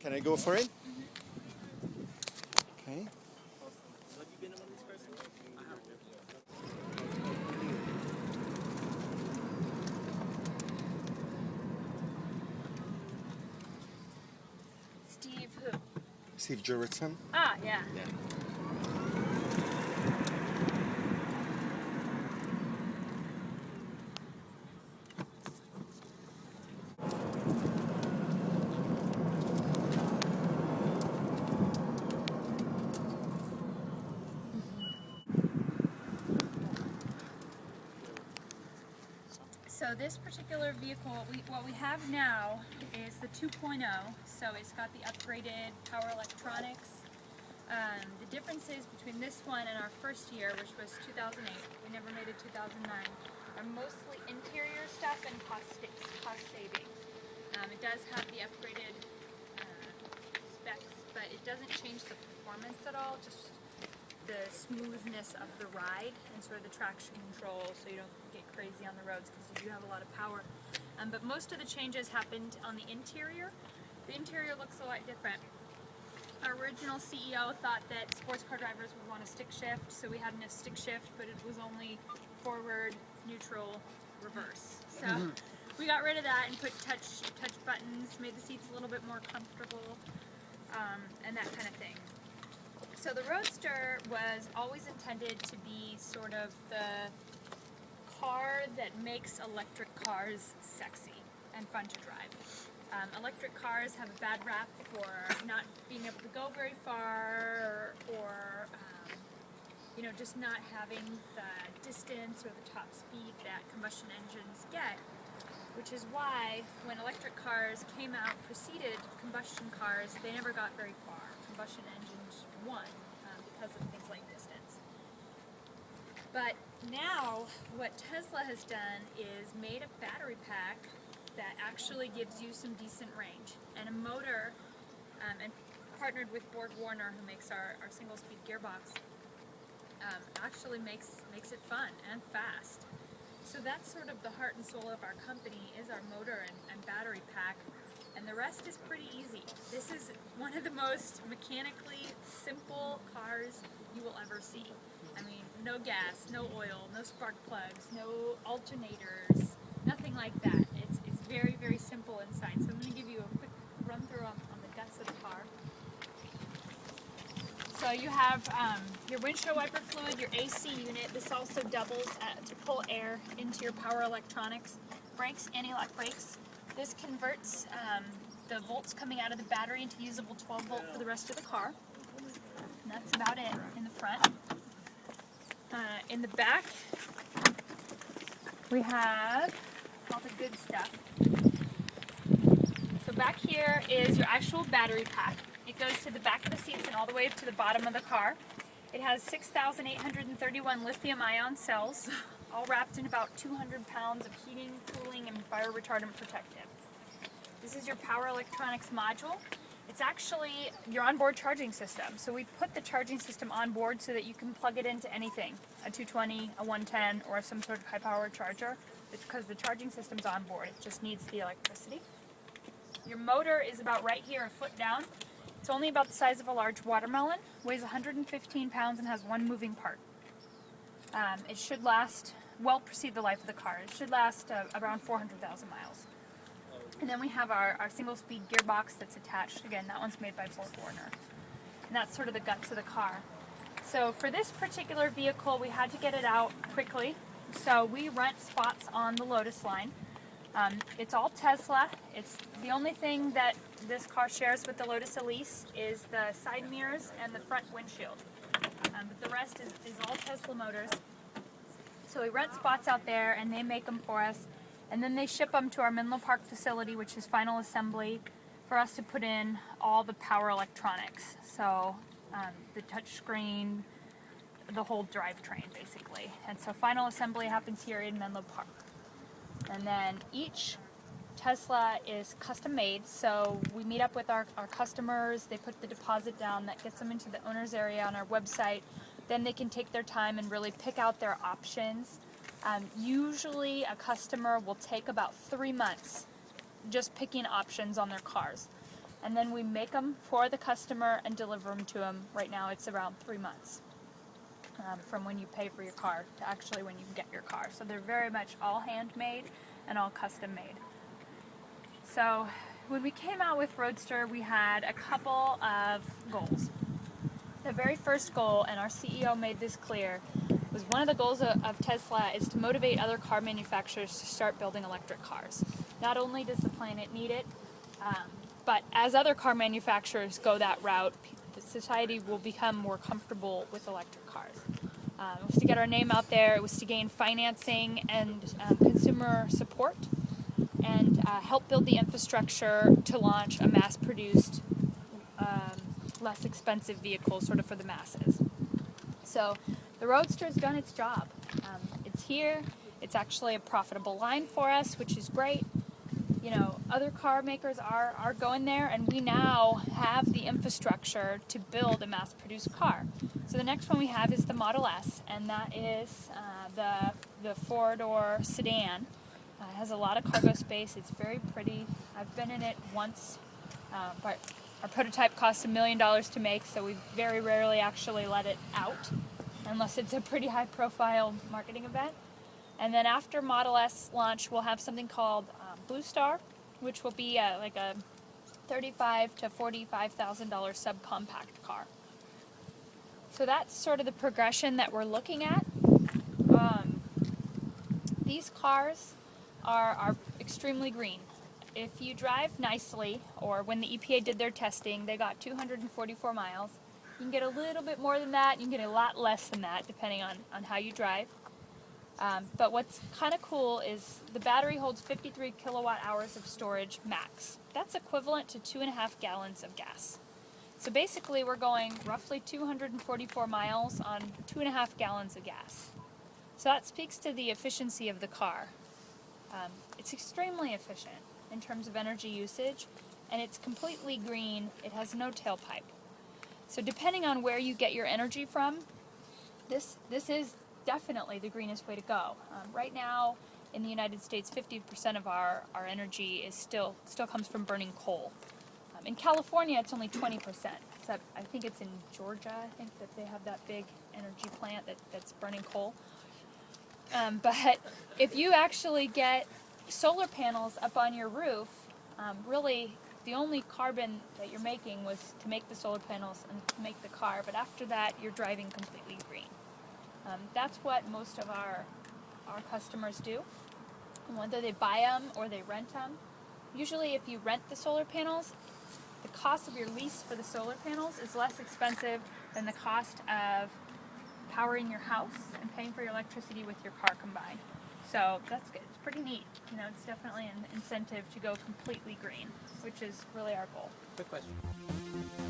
Can I go for it? Okay. Steve who? Steve Jurvetson. Ah, yeah. So this particular vehicle, we, what we have now is the 2.0. So it's got the upgraded power electronics. Um, the differences between this one and our first year, which was 2008, we never made it 2009, are mostly interior stuff and cost, cost savings. Um, it does have the upgraded uh, specs, but it doesn't change the performance at all, just the smoothness of the ride and sort of the traction control so you don't crazy on the roads because you do have a lot of power. Um, but most of the changes happened on the interior. The interior looks a lot different. Our original CEO thought that sports car drivers would want a stick shift, so we had a stick shift, but it was only forward, neutral, reverse. So we got rid of that and put touch touch buttons, made the seats a little bit more comfortable, um, and that kind of thing. So the Roadster was always intended to be sort of the car that makes electric cars sexy and fun to drive. Um, electric cars have a bad rap for not being able to go very far or, um, you know, just not having the distance or the top speed that combustion engines get which is why when electric cars came out preceded combustion cars, they never got very far. Combustion engines won um, because of things. But now what Tesla has done is made a battery pack that actually gives you some decent range and a motor um, and partnered with Borg Warner who makes our, our single speed gearbox um, actually makes makes it fun and fast. So that's sort of the heart and soul of our company is our motor and, and, battery pack and the rest is pretty easy. This is one of the most mechanically simple cars you will ever see. No gas, no oil, no spark plugs, no alternators, nothing like that. It's, it's very, very simple inside. So I'm going to give you a quick run through on, on the guts of the car. So you have um, your windshield wiper fluid, your AC unit. This also doubles uh, to pull air into your power electronics. Brakes, anti-lock brakes. This converts um, the volts coming out of the battery into usable 12 volt for the rest of the car. And that's about it in the front. Uh, in the back, we have all the good stuff. So back here is your actual battery pack. It goes to the back of the seats and all the way to the bottom of the car. It has 6,831 lithium ion cells, all wrapped in about 200 pounds of heating, cooling, and fire retardant protective. This is your power electronics module. It's actually your onboard charging system. So we put the charging system on board so that you can plug it into anything, a 220, a 110, or some sort of high power charger. It's because the charging system's on board. It just needs the electricity. Your motor is about right here, a foot down. It's only about the size of a large watermelon, weighs 115 pounds and has one moving part. Um, it should last, well precede the life of the car. It should last uh, around 400,000 miles. And then we have our, our single speed gearbox that's attached. Again, that one's made by Borg Warner. And that's sort of the guts of the car. So for this particular vehicle, we had to get it out quickly. So we rent spots on the Lotus line. Um, it's all Tesla. It's the only thing that this car shares with the Lotus Elise is the side mirrors and the front windshield. Um, but the rest is, is all Tesla motors. So we rent spots out there and they make them for us. And then they ship them to our Menlo Park facility, which is final assembly, for us to put in all the power electronics. So um, the touchscreen, the whole drivetrain basically. And so final assembly happens here in Menlo Park. And then each Tesla is custom made, so we meet up with our, our customers, they put the deposit down, that gets them into the owner's area on our website. Then they can take their time and really pick out their options. Um, usually a customer will take about three months just picking options on their cars. and then we make them for the customer and deliver them to them. Right now, it's around three months um, from when you pay for your car to actually when you get your car. So they're very much all handmade and all custom made. So when we came out with Roadster, we had a couple of goals. The very first goal, and our CEO made this clear, was one of the goals of, Tesla is to motivate other car manufacturers to start building electric cars. Not only does the planet need it, um, but as other car manufacturers go that route, society will become more comfortable with electric cars. Um, it was to get our name out there. It was to gain financing and um, consumer support, and uh, help build the infrastructure to launch a mass-produced, um, less expensive vehicle, sort of for the masses. So the Roadster's done its job. Um, it's here. It's actually a profitable line for us, which is great. You know, other car makers are, are going there, and we now have the infrastructure to build a mass produced car. So the next one we have is the Model S, and that is uh, the, the four door sedan. Uh, it has a lot of cargo space. It's very pretty. I've been in it once, uh, but our prototype costs a million dollars to make, so we very rarely actually let it out unless it's a pretty high profile marketing event. And then after Model S launch, we'll have something called um, Blue Star, which will be uh like a thirty-five to forty-five thousand dollar subcompact car. So that's sort of the progression that we're looking at. Um, these cars are, are extremely green. If you drive nicely, or when the EPA did their testing, they got 244 miles. You can get a little bit more than that, you can get a lot less than that, depending on, on how you drive. Um, but what's kind of cool is the battery holds 53 kilowatt hours of storage max. That's equivalent to two and a half gallons of gas. So basically, we're going roughly 244 miles on two and a half gallons of gas. So that speaks to the efficiency of the car. Um, it's extremely efficient in terms of energy usage, and it's completely green. It has no tailpipe. So depending on where you get your energy from, this this is definitely the greenest way to go. Um, right now, in the United States, 50% of our, our energy is still still comes from burning coal. Um, in California, it's only 20%. Except I think it's in Georgia. I think that they have that big energy plant that, that's burning coal. Um, but if you actually get solar panels up on your roof, um, really the only carbon that you're making was to make the solar panels and to make the car. But after that, you're driving completely green. Um, that's what most of our our customers do, whether they buy them or they rent them. Usually, if you rent the solar panels, the cost of your lease for the solar panels is less expensive than the cost of powering your house and paying for your electricity with your car combined. So that's good. It's pretty neat. You know, it's definitely an incentive to go completely green, which is really our goal. Quick question.